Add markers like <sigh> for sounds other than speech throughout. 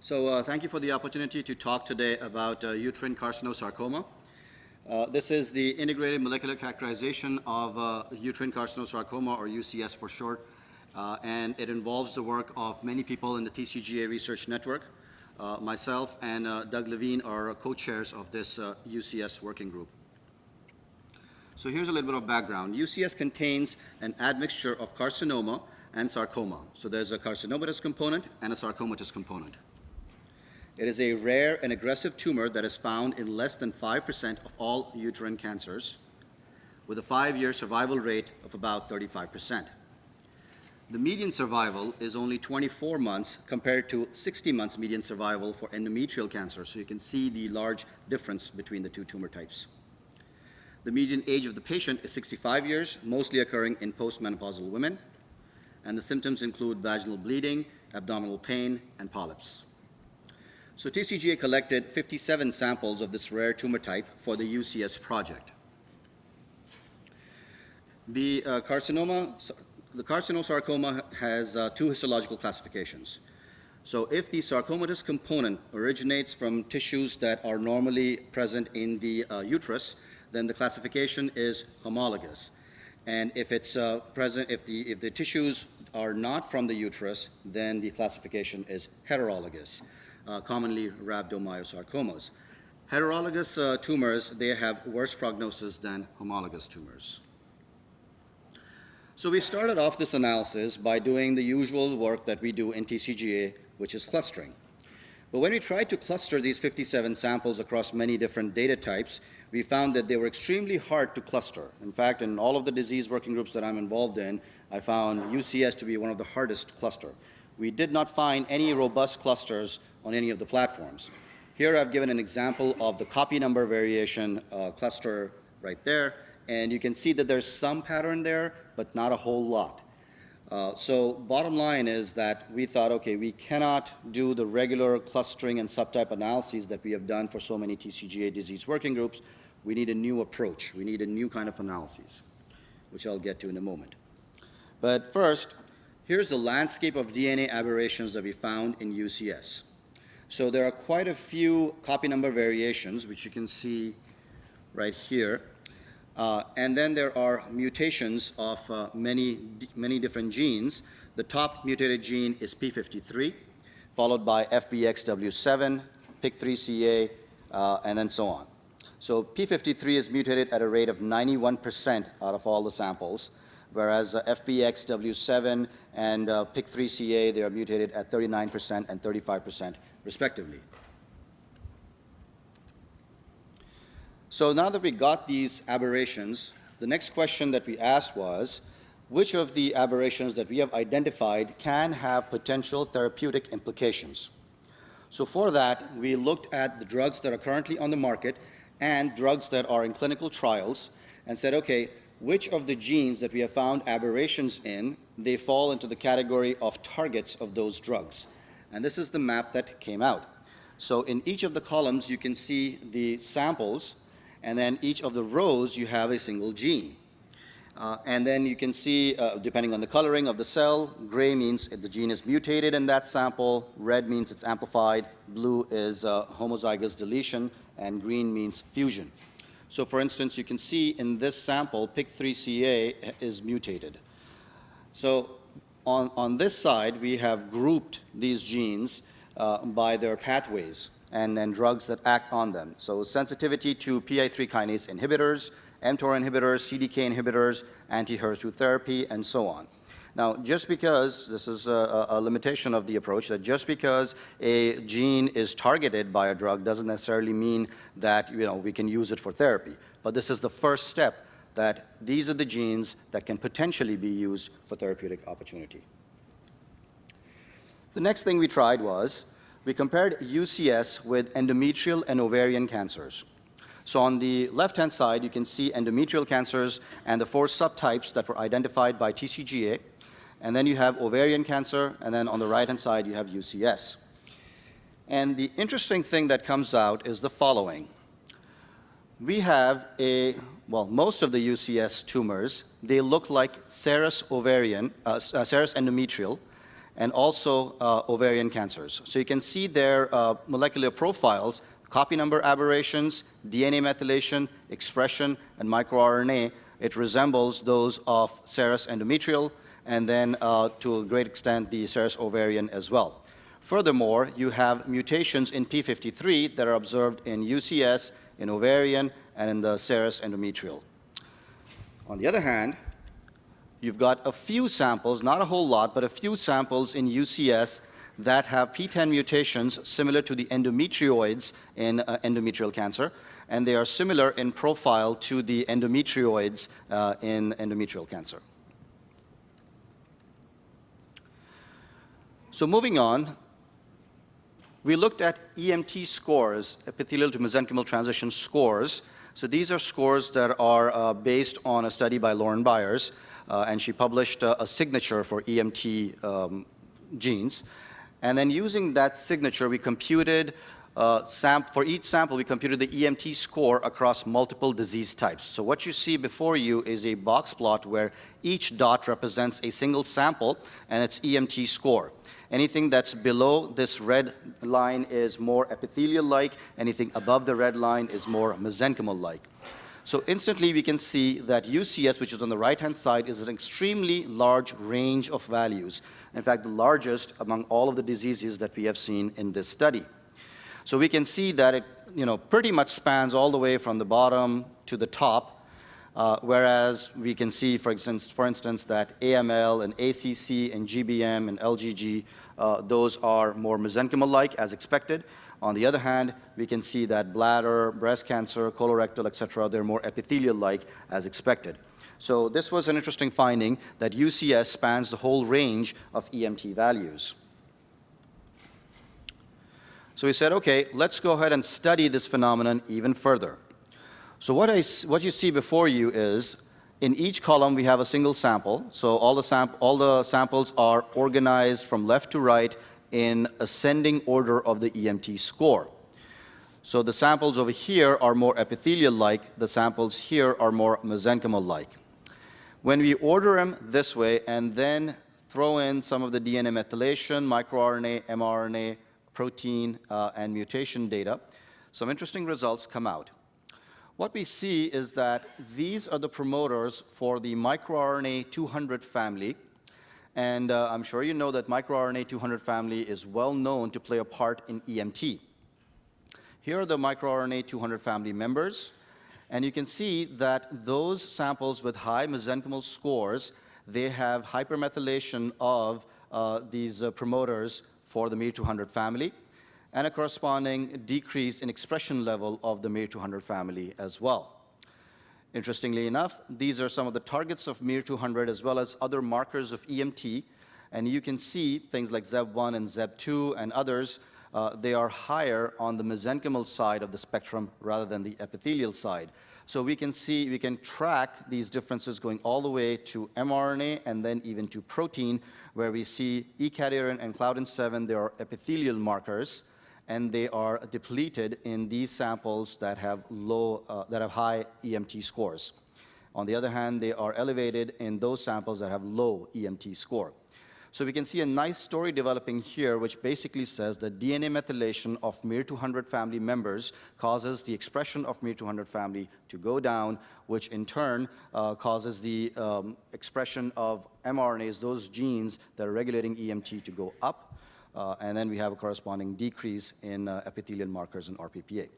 So uh, thank you for the opportunity to talk today about uh, uterine carcinosarcoma. Uh, this is the integrated molecular characterization of uh, uterine carcinosarcoma, or UCS for short, uh, and it involves the work of many people in the TCGA Research Network. Uh, myself and Doug Levine are co-chairs of this UCS working group. So here's a little bit of background. UCS contains an admixture of carcinoma and sarcoma. So there's a carcinomatous component and a sarcomatous component. It is a rare and aggressive tumor that is found in less than 5% of all uterine cancers, with a five-year survival rate of about 35%. The median survival is only 24 months compared to 60 months median survival for endometrial cancer, so you can see the large difference between the two tumor types. The median age of the patient is 65 years, mostly occurring in postmenopausal women, and the symptoms include vaginal bleeding, abdominal pain, and polyps. So TCGA collected 57 samples of this rare tumor type for the UCS project. The uh, carcinoma, the carcinosarcoma has uh, two histological classifications. So if the sarcomatous component originates from tissues that are normally present in the uh, uterus, then the classification is homologous. And if it's uh, present, if the, if the tissues are not from the uterus, then the classification is heterologous uh, commonly rhabdomyosarcomas. Heterologous uh, tumors, they have worse prognosis than homologous tumors. So we started off this analysis by doing the usual work that we do in TCGA, which is clustering. But when we tried to cluster these 57 samples across many different data types, we found that they were extremely hard to cluster. In fact, in all of the disease working groups that I'm involved in, I found UCS to be one of the hardest cluster. We did not find any robust clusters on any of the platforms. Here I've given an example of the copy number variation uh, cluster right there, and you can see that there's some pattern there, but not a whole lot. Uh, so bottom line is that we thought, okay, we cannot do the regular clustering and subtype analyses that we have done for so many TCGA disease working groups. We need a new approach. We need a new kind of analyses, which I'll get to in a moment. But first, here's the landscape of DNA aberrations that we found in UCS. So there are quite a few copy number variations, which you can see right here. Uh, and then there are mutations of uh, many, many different genes. The top mutated gene is P53, followed by FBXW7, PIK3CA, uh, and then so on. So P53 is mutated at a rate of 91% out of all the samples, whereas uh, FBXW7 and uh, PIK3CA, they are mutated at 39% and 35% respectively. So now that we got these aberrations, the next question that we asked was, which of the aberrations that we have identified can have potential therapeutic implications? So for that, we looked at the drugs that are currently on the market and drugs that are in clinical trials and said, okay, which of the genes that we have found aberrations in, they fall into the category of targets of those drugs. And this is the map that came out. So in each of the columns, you can see the samples, and then each of the rows, you have a single gene. Uh, and then you can see, uh, depending on the coloring of the cell, gray means the gene is mutated in that sample, red means it's amplified, blue is uh, homozygous deletion, and green means fusion. So for instance, you can see in this sample, PIK3CA is mutated. So on, on this side, we have grouped these genes uh, by their pathways and then drugs that act on them. So sensitivity to PI3 kinase inhibitors, mTOR inhibitors, CDK inhibitors, anti-HER2 therapy, and so on. Now, just because, this is a, a, limitation of the approach, that just because a gene is targeted by a drug doesn't necessarily mean that, you know, we can use it for therapy. But this is the first step that these are the genes that can potentially be used for therapeutic opportunity. The next thing we tried was we compared UCS with endometrial and ovarian cancers. So on the left-hand side, you can see endometrial cancers and the four subtypes that were identified by TCGA. And then you have ovarian cancer, and then on the right-hand side, you have UCS. And the interesting thing that comes out is the following. We have a well, most of the UCS tumors, they look like serous ovarian, uh, uh, serous endometrial, and also uh, ovarian cancers. So you can see their uh, molecular profiles, copy number aberrations, DNA methylation, expression, and microRNA. It resembles those of serous endometrial, and then uh, to a great extent the serous ovarian as well. Furthermore, you have mutations in P53 that are observed in UCS, in ovarian, and in the serous endometrial. On the other hand, you've got a few samples, not a whole lot, but a few samples in UCS that have PTEN mutations similar to the endometrioids in uh, endometrial cancer, and they are similar in profile to the endometrioids uh, in endometrial cancer. So moving on, we looked at EMT scores, epithelial to mesenchymal transition scores. So these are scores that are uh, based on a study by Lauren Byers, uh, and she published uh, a signature for EMT um, genes. And then using that signature, we computed, uh, for each sample, we computed the EMT score across multiple disease types. So what you see before you is a box plot where each dot represents a single sample and its EMT score. Anything that's below this red line is more epithelial-like. Anything above the red line is more mesenchymal-like. So instantly we can see that UCS, which is on the right-hand side, is an extremely large range of values. In fact, the largest among all of the diseases that we have seen in this study. So we can see that it you know, pretty much spans all the way from the bottom to the top, uh, whereas we can see, for instance, for instance, that AML and ACC and GBM and LGG uh, those are more mesenchymal-like as expected. On the other hand, we can see that bladder, breast cancer, colorectal, et cetera, they're more epithelial-like as expected. So this was an interesting finding that UCS spans the whole range of EMT values. So we said, okay, let's go ahead and study this phenomenon even further. So what, I, what you see before you is in each column, we have a single sample. So all the, all the samples are organized from left to right in ascending order of the EMT score. So the samples over here are more epithelial-like. The samples here are more mesenchymal-like. When we order them this way and then throw in some of the DNA methylation, microRNA, mRNA, protein, uh, and mutation data, some interesting results come out. What we see is that these are the promoters for the microRNA 200 family. And uh, I'm sure you know that microRNA 200 family is well known to play a part in EMT. Here are the microRNA 200 family members. And you can see that those samples with high mesenchymal scores, they have hypermethylation of uh, these uh, promoters for the MIR200 family and a corresponding decrease in expression level of the MIR200 family as well. Interestingly enough, these are some of the targets of MIR200 as well as other markers of EMT, and you can see things like ZEB1 and ZEB2 and others, uh, they are higher on the mesenchymal side of the spectrum rather than the epithelial side. So we can see, we can track these differences going all the way to mRNA and then even to protein, where we see E-cadherin and Claudin 7, they are epithelial markers, and they are depleted in these samples that have low, uh, that have high EMT scores. On the other hand, they are elevated in those samples that have low EMT score. So we can see a nice story developing here, which basically says that DNA methylation of MIR200 family members causes the expression of MIR200 family to go down, which in turn uh, causes the um, expression of mRNAs, those genes that are regulating EMT to go up, uh, and then we have a corresponding decrease in uh, epithelial markers in RPPA.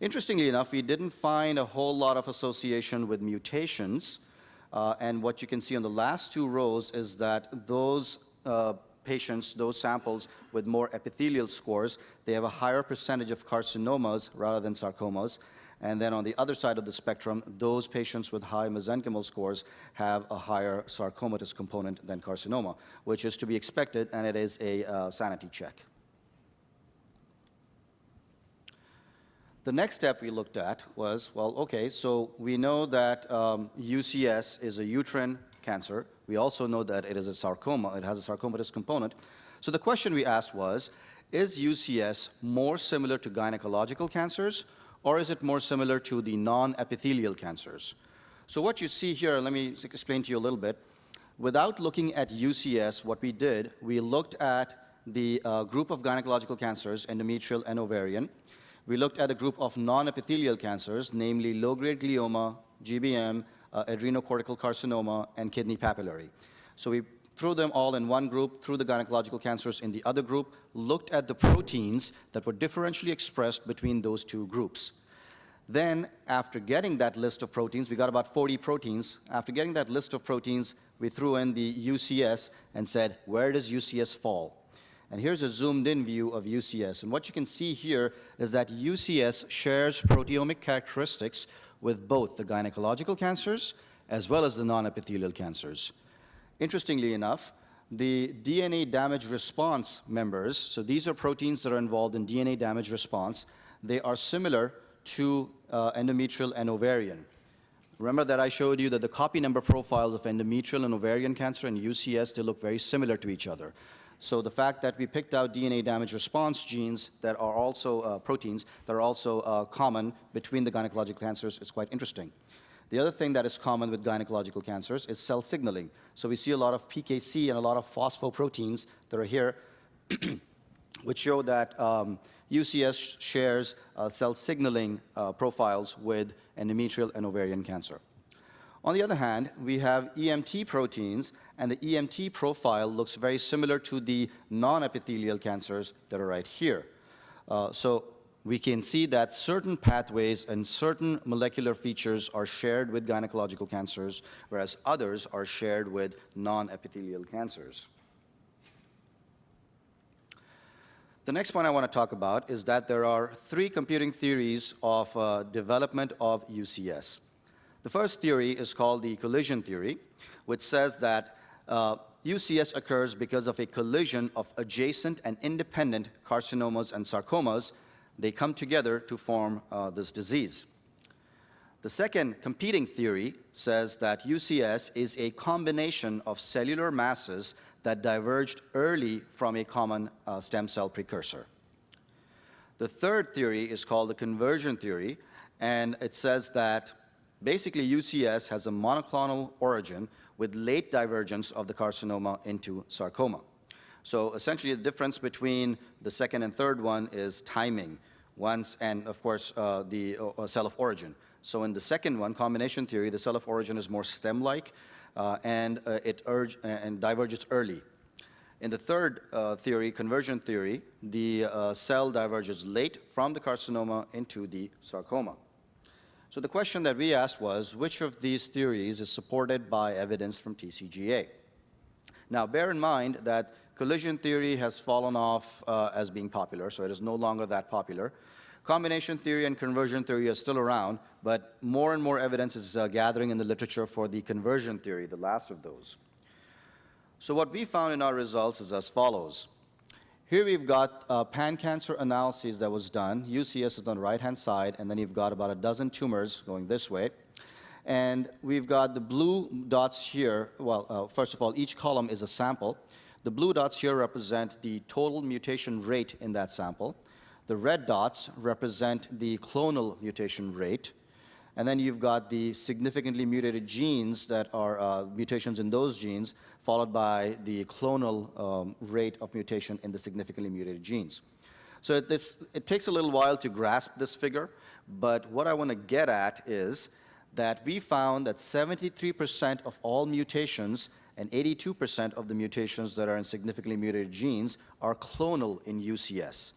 Interestingly enough, we didn't find a whole lot of association with mutations. Uh, and what you can see on the last two rows is that those uh, patients, those samples with more epithelial scores, they have a higher percentage of carcinomas rather than sarcomas. And then on the other side of the spectrum, those patients with high mesenchymal scores have a higher sarcomatous component than carcinoma, which is to be expected, and it is a uh, sanity check. The next step we looked at was, well, okay, so we know that um, UCS is a uterine cancer. We also know that it is a sarcoma. It has a sarcomatous component. So the question we asked was, is UCS more similar to gynecological cancers or is it more similar to the non-epithelial cancers? So what you see here, let me explain to you a little bit. Without looking at UCS, what we did, we looked at the uh, group of gynecological cancers, endometrial and ovarian. We looked at a group of non-epithelial cancers, namely low-grade glioma, GBM, uh, adrenocortical carcinoma, and kidney papillary. So we threw them all in one group, threw the gynecological cancers in the other group, looked at the proteins that were differentially expressed between those two groups. Then, after getting that list of proteins, we got about 40 proteins. After getting that list of proteins, we threw in the UCS and said, where does UCS fall? And here's a zoomed in view of UCS. And what you can see here is that UCS shares proteomic characteristics with both the gynecological cancers as well as the non-epithelial cancers. Interestingly enough, the DNA damage response members, so these are proteins that are involved in DNA damage response, they are similar to uh, endometrial and ovarian. Remember that I showed you that the copy number profiles of endometrial and ovarian cancer and UCS, they look very similar to each other. So the fact that we picked out DNA damage response genes that are also uh, proteins that are also uh, common between the gynecologic cancers is quite interesting. The other thing that is common with gynecological cancers is cell signaling. So we see a lot of PKC and a lot of phosphoproteins that are here, <clears throat> which show that um, UCS shares uh, cell signaling uh, profiles with endometrial and ovarian cancer. On the other hand, we have EMT proteins, and the EMT profile looks very similar to the non-epithelial cancers that are right here. Uh, so we can see that certain pathways and certain molecular features are shared with gynecological cancers, whereas others are shared with non-epithelial cancers. The next point I want to talk about is that there are three computing theories of uh, development of UCS. The first theory is called the collision theory, which says that uh, UCS occurs because of a collision of adjacent and independent carcinomas and sarcomas. They come together to form uh, this disease. The second competing theory says that UCS is a combination of cellular masses that diverged early from a common uh, stem cell precursor. The third theory is called the conversion theory, and it says that basically UCS has a monoclonal origin with late divergence of the carcinoma into sarcoma. So essentially the difference between the second and third one is timing, once, and of course uh, the uh, cell of origin. So in the second one, combination theory, the cell of origin is more stem-like, uh, and uh, it urge, uh, and diverges early. In the third uh, theory, conversion theory, the uh, cell diverges late from the carcinoma into the sarcoma. So the question that we asked was, which of these theories is supported by evidence from TCGA? Now, bear in mind that collision theory has fallen off uh, as being popular, so it is no longer that popular. Combination theory and conversion theory are still around, but more and more evidence is uh, gathering in the literature for the conversion theory, the last of those. So what we found in our results is as follows. Here we've got uh, pan-cancer analyses that was done. UCS is on the right-hand side, and then you've got about a dozen tumors going this way. And we've got the blue dots here. Well, uh, first of all, each column is a sample. The blue dots here represent the total mutation rate in that sample. The red dots represent the clonal mutation rate. And then you've got the significantly mutated genes that are uh, mutations in those genes, followed by the clonal um, rate of mutation in the significantly mutated genes. So this, it takes a little while to grasp this figure, but what I want to get at is that we found that 73% of all mutations and 82% of the mutations that are in significantly mutated genes are clonal in UCS.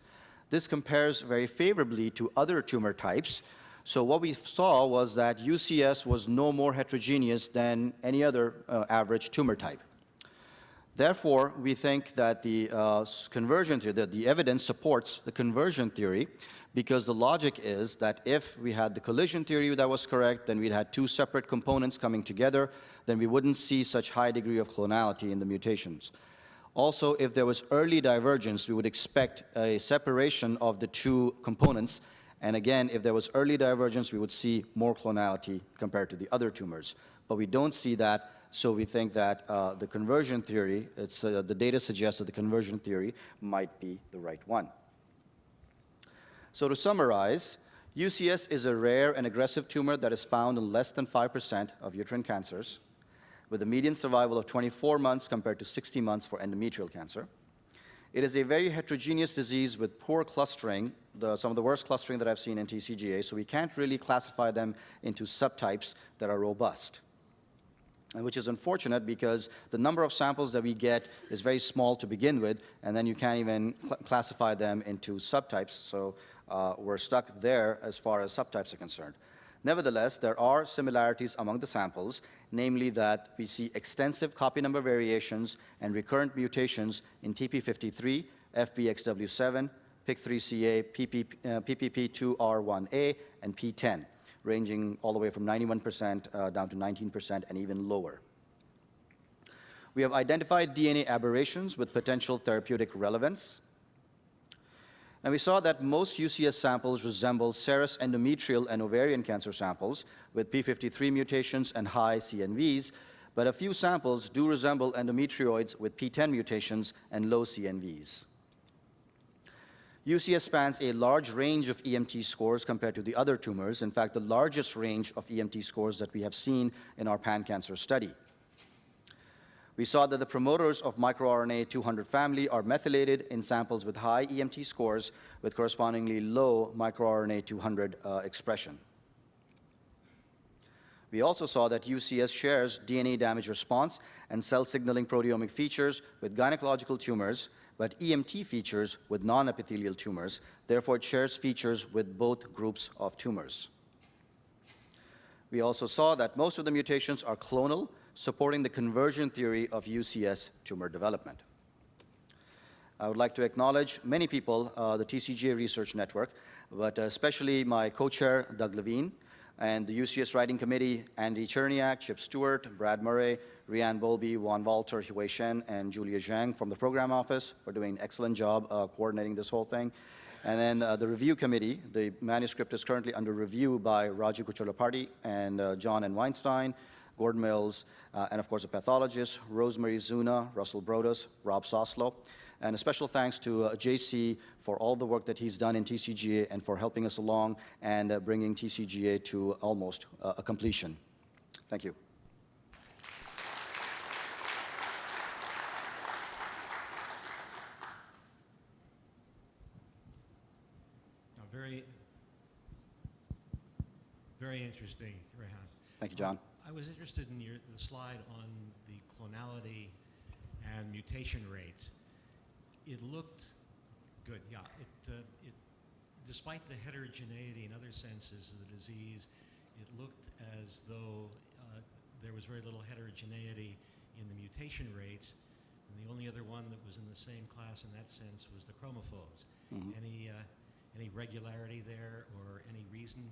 This compares very favorably to other tumor types. So what we saw was that UCS was no more heterogeneous than any other uh, average tumor type. Therefore, we think that the uh, conversion theory, that the evidence supports the conversion theory because the logic is that if we had the collision theory that was correct, then we'd had two separate components coming together, then we wouldn't see such high degree of clonality in the mutations. Also, if there was early divergence, we would expect a separation of the two components. And again, if there was early divergence, we would see more clonality compared to the other tumors. But we don't see that, so we think that uh, the conversion theory, it's, uh, the data suggests that the conversion theory might be the right one. So to summarize, UCS is a rare and aggressive tumor that is found in less than 5% of uterine cancers. with a median survival of 24 months compared to 60 months for endometrial cancer. It is a very heterogeneous disease with poor clustering, the, some of the worst clustering that I've seen in TCGA, so we can't really classify them into subtypes that are robust. And which is unfortunate because the number of samples that we get is very small to begin with, and then you can't even cl classify them into subtypes, so uh, we're stuck there as far as subtypes are concerned. Nevertheless, there are similarities among the samples, namely that we see extensive copy number variations and recurrent mutations in TP53, FBXW7, PIK3CA, PP, uh, PPP2R1A, and PTEN, ranging all the way from 91% uh, down to 19% and even lower. We have identified DNA aberrations with potential therapeutic relevance. And we saw that most UCS samples resemble serous endometrial and ovarian cancer samples with P53 mutations and high CNVs, but a few samples do resemble endometrioids with PTEN mutations and low CNVs. UCS spans a large range of EMT scores compared to the other tumors, in fact, the largest range of EMT scores that we have seen in our pan-cancer study. We saw that the promoters of microRNA 200 family are methylated in samples with high EMT scores with correspondingly low microRNA 200 uh, expression. We also saw that UCS shares DNA damage response and cell signaling proteomic features with gynecological tumors, but EMT features with non-epithelial tumors. Therefore, it shares features with both groups of tumors. We also saw that most of the mutations are clonal supporting the conversion theory of UCS tumor development. I would like to acknowledge many people, uh, the TCGA Research Network, but especially my co-chair, Doug Levine, and the UCS Writing Committee, Andy Cherniack, Chip Stewart, Brad Murray, Rianne Bolby, Juan Walter, Hui Shen, and Julia Zhang from the program office for doing an excellent job uh, coordinating this whole thing. And then uh, the review committee, the manuscript is currently under review by Raju Kucherlapati and uh, John and Weinstein, Gordon Mills, uh, and of course the pathologists, Rosemary Zuna, Russell Broaddus, Rob Soslow. And a special thanks to uh, JC for all the work that he's done in TCGA and for helping us along and uh, bringing TCGA to almost uh, a completion. Thank you. very, very interesting, Rehan. Thank you, John. I was interested in your, the slide on the clonality and mutation rates. It looked good, yeah. It, uh, it, despite the heterogeneity in other senses of the disease, it looked as though uh, there was very little heterogeneity in the mutation rates. And the only other one that was in the same class in that sense was the chromophobes. Mhm. Any, uh, any regularity there or any reason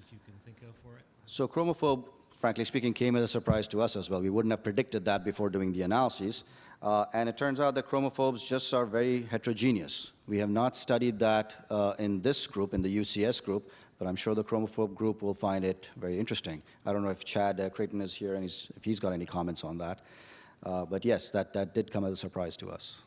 that you can think of for it? So chromophobe, frankly speaking, came as a surprise to us as well. We wouldn't have predicted that before doing the analyses. Uh, and it turns out that chromophobes just are very heterogeneous. We have not studied that uh, in this group, in the UCS group, but I'm sure the chromophobe group will find it very interesting. I don't know if Chad uh, Creighton is here and he's, if he's got any comments on that. Uh, but yes, that, that did come as a surprise to us.